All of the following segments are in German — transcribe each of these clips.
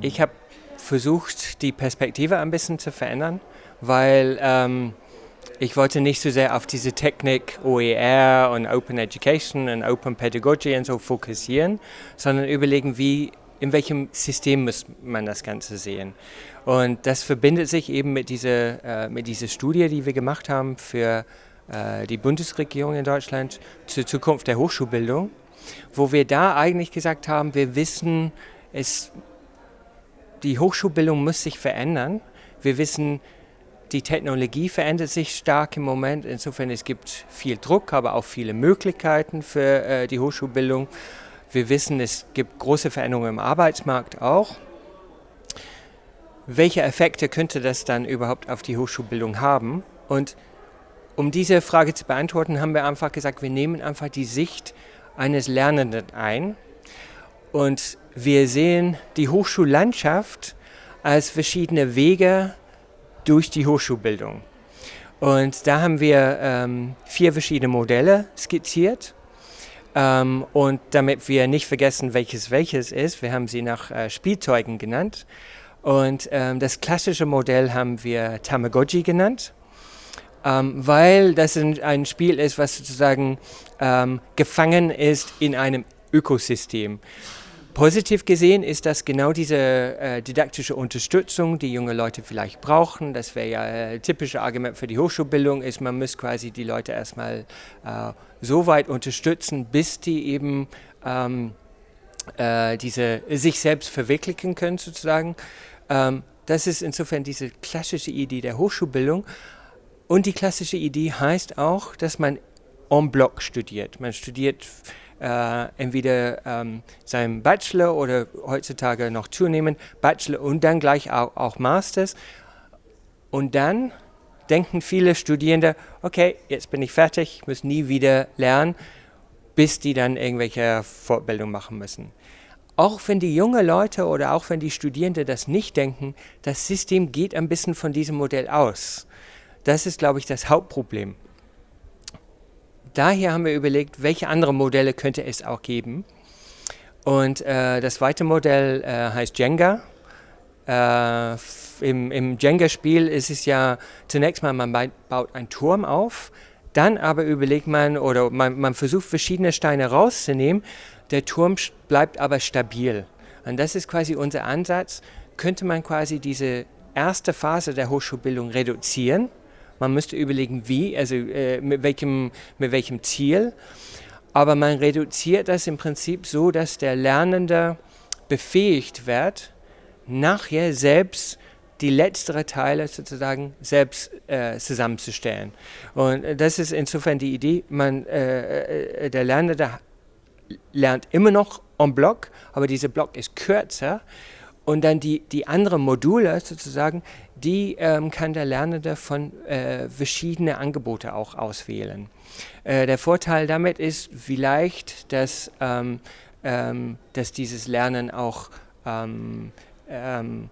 Ich habe versucht, die Perspektive ein bisschen zu verändern, weil ähm, ich wollte nicht so sehr auf diese Technik OER und Open Education und Open Pedagogy und so fokussieren, sondern überlegen, wie, in welchem System muss man das Ganze sehen. Und das verbindet sich eben mit dieser, äh, mit dieser Studie, die wir gemacht haben für äh, die Bundesregierung in Deutschland zur Zukunft der Hochschulbildung, wo wir da eigentlich gesagt haben, wir wissen, es, die Hochschulbildung muss sich verändern. Wir wissen, die Technologie verändert sich stark im Moment. Insofern es gibt viel Druck, aber auch viele Möglichkeiten für äh, die Hochschulbildung. Wir wissen, es gibt große Veränderungen im Arbeitsmarkt auch. Welche Effekte könnte das dann überhaupt auf die Hochschulbildung haben? Und um diese Frage zu beantworten, haben wir einfach gesagt, wir nehmen einfach die Sicht eines Lernenden ein und wir sehen die Hochschullandschaft als verschiedene Wege durch die Hochschulbildung. Und da haben wir ähm, vier verschiedene Modelle skizziert. Ähm, und damit wir nicht vergessen, welches welches ist, wir haben sie nach äh, Spielzeugen genannt. Und ähm, das klassische Modell haben wir Tamagotchi genannt, ähm, weil das ein, Spiel ist, was sozusagen ähm, gefangen ist in einem Ökosystem. Positiv gesehen ist das genau diese äh, didaktische Unterstützung, die junge Leute vielleicht brauchen. Das wäre ja ein typisches Argument für die Hochschulbildung, ist, man muss quasi die Leute erstmal äh, so weit unterstützen, bis die eben ähm, äh, diese, sich selbst verwirklichen können sozusagen. Ähm, das ist insofern diese klassische Idee der Hochschulbildung. Und die klassische Idee heißt auch, dass man en bloc studiert. Man studiert äh, entweder ähm, seinem Bachelor oder heutzutage noch zunehmend Bachelor und dann gleich auch, auch Masters. Und dann denken viele Studierende, okay, jetzt bin ich fertig, ich muss nie wieder lernen, bis die dann irgendwelche Fortbildung machen müssen. Auch wenn die jungen Leute oder auch wenn die Studierenden das nicht denken, das System geht ein bisschen von diesem Modell aus. Das ist, glaube ich, das Hauptproblem daher haben wir überlegt, welche andere Modelle könnte es auch geben. Und äh, das zweite Modell äh, heißt Jenga. Äh, Im im Jenga-Spiel ist es ja zunächst mal, man baut einen Turm auf, dann aber überlegt man oder man, man versucht verschiedene Steine rauszunehmen. Der Turm bleibt aber stabil. Und das ist quasi unser Ansatz. Könnte man quasi diese erste Phase der Hochschulbildung reduzieren man müsste überlegen, wie, also äh, mit, welchem, mit welchem Ziel. Aber man reduziert das im Prinzip so, dass der Lernende befähigt wird, nachher selbst die letzteren Teile sozusagen selbst äh, zusammenzustellen. Und das ist insofern die Idee, man, äh, äh der Lernende lernt immer noch en bloc, aber dieser Block ist kürzer und dann die, die anderen Module sozusagen, die ähm, kann der Lernende von äh, verschiedenen Angeboten auch auswählen. Äh, der Vorteil damit ist vielleicht, dass, ähm, ähm, dass dieses Lernen auch ähm, ähm,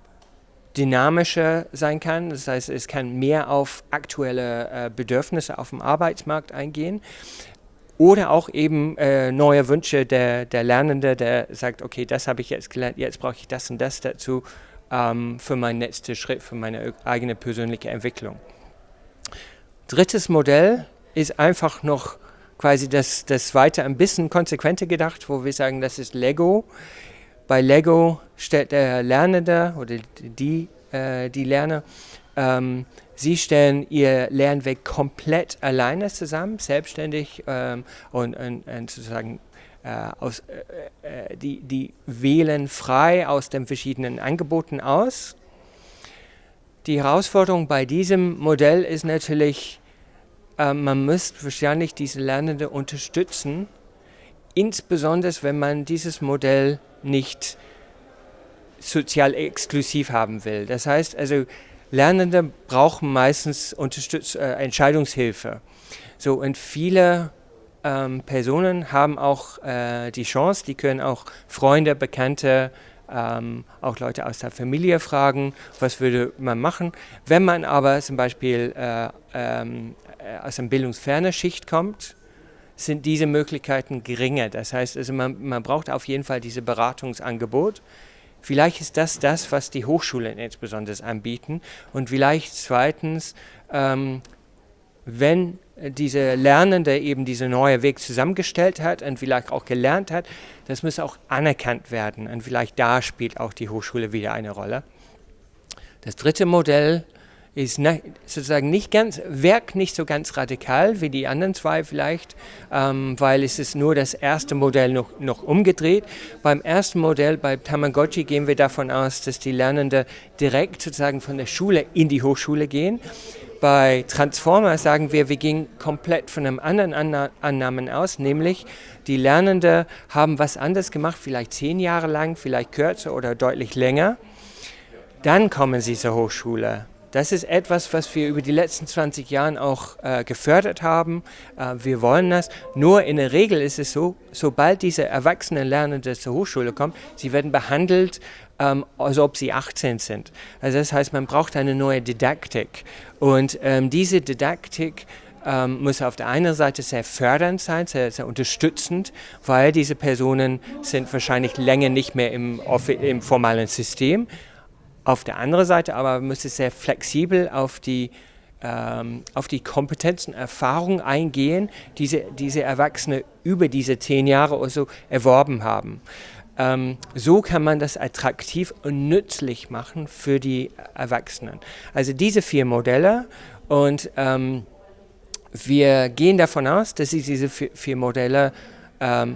dynamischer sein kann. Das heißt, es kann mehr auf aktuelle äh, Bedürfnisse auf dem Arbeitsmarkt eingehen oder auch eben äh, neue Wünsche der, der Lernende, der sagt, okay, das habe ich jetzt gelernt, jetzt brauche ich das und das dazu ähm, für meinen nächsten Schritt, für meine eigene persönliche Entwicklung. Drittes Modell ist einfach noch quasi das, das weiter ein bisschen konsequenter gedacht, wo wir sagen, das ist Lego. Bei Lego stellt der Lernende oder die, äh, die Lerner ähm, Sie stellen Ihr Lernweg komplett alleine zusammen, selbstständig ähm, und, und, und, sozusagen äh, aus, äh, äh, die, die wählen frei aus den verschiedenen Angeboten aus. Die Herausforderung bei diesem Modell ist natürlich, äh, man muss wahrscheinlich diese Lernende unterstützen, insbesondere wenn man dieses Modell nicht sozial exklusiv haben will. Das heißt also, Lernende brauchen meistens Unterstütz äh, Entscheidungshilfe. So, und viele ähm, Personen haben auch äh, die Chance, die können auch Freunde, Bekannte, ähm, auch Leute aus der Familie fragen, was würde man machen. Wenn man aber zum Beispiel äh, ähm, äh, aus einer bildungsfernen Schicht kommt, sind diese Möglichkeiten geringer. Das heißt, also man, man braucht auf jeden Fall dieses Beratungsangebot Vielleicht ist das das, was die Hochschulen insbesondere anbieten. Und vielleicht zweitens, ähm, wenn diese Lernende eben diese neue Weg zusammengestellt hat und vielleicht auch gelernt hat, das muss auch anerkannt werden. Und vielleicht da spielt auch die Hochschule wieder eine Rolle. Das dritte Modell ist sozusagen nicht ganz, wirkt nicht so ganz radikal wie die anderen zwei vielleicht, ähm, weil es ist nur das erste Modell noch, noch umgedreht. Beim ersten Modell, bei Tamagotchi, gehen wir davon aus, dass die Lernenden direkt sozusagen von der Schule in die Hochschule gehen. Bei Transformer sagen wir, wir gehen komplett von einem anderen Anna Annahmen aus, nämlich die Lernenden haben was anderes gemacht, vielleicht zehn Jahre lang, vielleicht kürzer oder deutlich länger. Dann kommen sie zur Hochschule. Das ist etwas, was wir über die letzten 20 Jahre auch äh, gefördert haben. Äh, wir wollen das. Nur in der Regel ist es so, sobald diese erwachsenen Lernenden zur Hochschule kommen, sie werden behandelt, ähm, als ob sie 18 sind. Also das heißt, man braucht eine neue Didaktik. Und ähm, diese Didaktik ähm, muss auf der einen Seite sehr fördernd sein, sehr, sehr, unterstützend, weil diese Personen sind wahrscheinlich länger nicht mehr im, im formalen System. Auf der anderen Seite aber muss es sehr flexibel auf die, ähm, auf die Kompetenzen, Erfahrungen eingehen, die diese, diese Erwachsene über diese zehn Jahre oder so erworben haben. Ähm, so kann man das attraktiv und nützlich machen für die Erwachsenen. Also diese vier Modelle und ähm, wir gehen davon aus, dass diese vier Modelle ähm,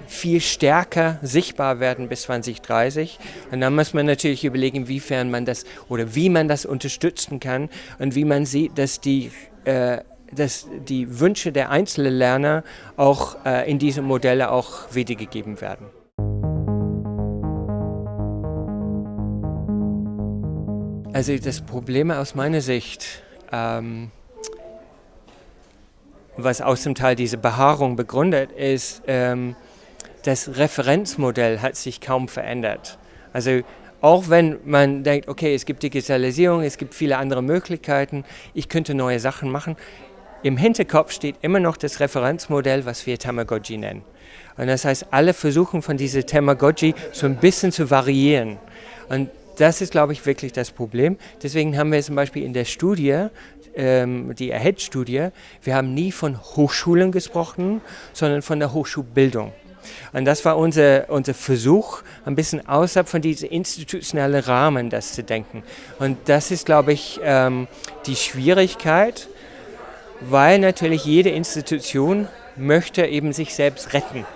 viel stärker sichtbar werden bis 2030. Und dann muss man natürlich überlegen, inwiefern man das oder wie man das unterstützen kann und wie man sieht, dass die äh, dass die Wünsche der einzelnen Lerner auch äh, in diese Modelle auch wiedergegeben werden. Also das Problem aus meiner Sicht ähm, was aus dem Teil diese Behaarung begründet, ist, ähm, das Referenzmodell hat sich kaum verändert. Also auch wenn man denkt, okay, es gibt Digitalisierung, es gibt viele andere Möglichkeiten, ich könnte neue Sachen machen, im Hinterkopf steht immer noch das Referenzmodell, was wir Tamagotchi nennen. Und das heißt, alle versuchen von dieser Tamagotchi so ein bisschen zu variieren. Und das ist, glaube ich, wirklich das Problem. Deswegen haben wir zum Beispiel in der Studie ähm, die AHEAD-Studie, wir haben nie von Hochschulen gesprochen, sondern von der Hochschulbildung. Und das war unser, unser Versuch, ein bisschen außerhalb von diesem institutionellen Rahmen das zu denken. Und das ist, glaube ich, ähm, die Schwierigkeit, weil natürlich jede Institution möchte eben sich selbst retten.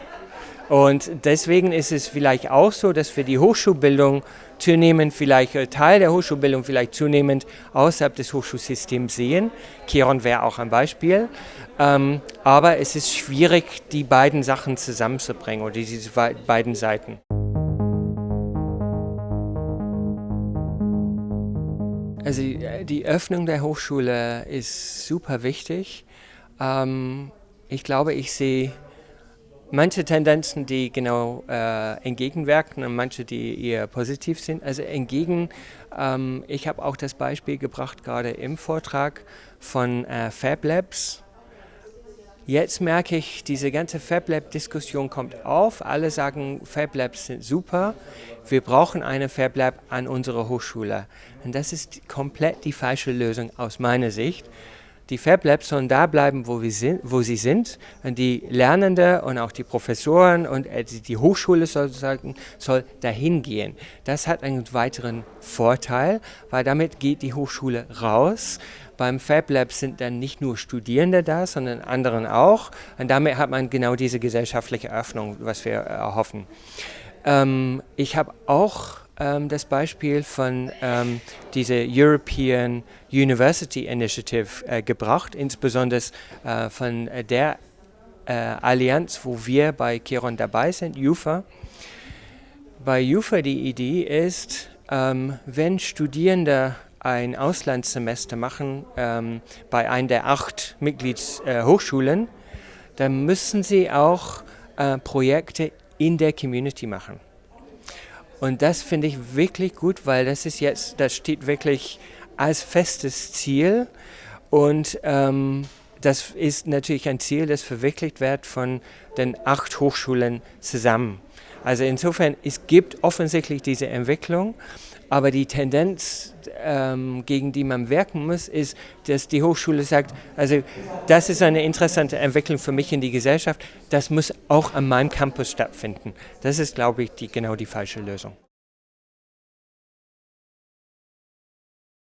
Und deswegen ist es vielleicht auch so, dass wir die Hochschulbildung zunehmend vielleicht äh, Teil der Hochschulbildung vielleicht zunehmend außerhalb des Hochschulsystems sehen. Keron wäre auch ein Beispiel. Ähm, aber es ist schwierig, die beiden Sachen zusammenzubringen oder diese beiden Seiten. Also äh, die Öffnung der Hochschule ist super wichtig. Ähm, ich glaube, ich sehe manche Tendenzen, die genau äh, entgegenwirken und manche, die eher positiv sind. Also entgegen, ähm, ich habe auch das Beispiel gebracht, gerade im Vortrag von äh, Fab Labs. Jetzt merke ich, diese ganze Fab Lab-Diskussion kommt auf. Alle sagen, Fab Labs sind super. Wir brauchen eine Fab Lab an unserer Hochschule. Und das ist komplett die falsche Lösung aus meiner Sicht. Die Fab Labs sollen da bleiben, wo, wir sind, wo sie sind. Und die Lernenden und auch die Professoren und äh, die Hochschule sozusagen soll dahin gehen. Das hat einen weiteren Vorteil, weil damit geht die Hochschule raus. Beim Fab Lab sind dann nicht nur Studierende da, sondern anderen auch. Und damit hat man genau diese gesellschaftliche Öffnung, was wir erhoffen. Ähm, ich habe auch das Beispiel von ähm, dieser European University Initiative äh, gebracht, insbesondere äh, von äh, der äh, Allianz, wo wir bei Kiron dabei sind, UFA. Bei UFA die Idee ist, ähm, wenn Studierende ein Auslandssemester machen ähm, bei einer der acht Mitgliedshochschulen, dann müssen sie auch äh, Projekte in der Community machen. Und das finde ich wirklich gut, weil das ist jetzt, das steht wirklich als festes Ziel und ähm, das ist natürlich ein Ziel, das verwirklicht wird von den acht Hochschulen zusammen. Also insofern, es gibt offensichtlich diese Entwicklung, aber die Tendenz, ähm, gegen die man wirken muss, ist, dass die Hochschule sagt, also das ist eine interessante Entwicklung für mich in die Gesellschaft, das muss auch an meinem Campus stattfinden. Das ist, glaube ich, die, genau die falsche Lösung.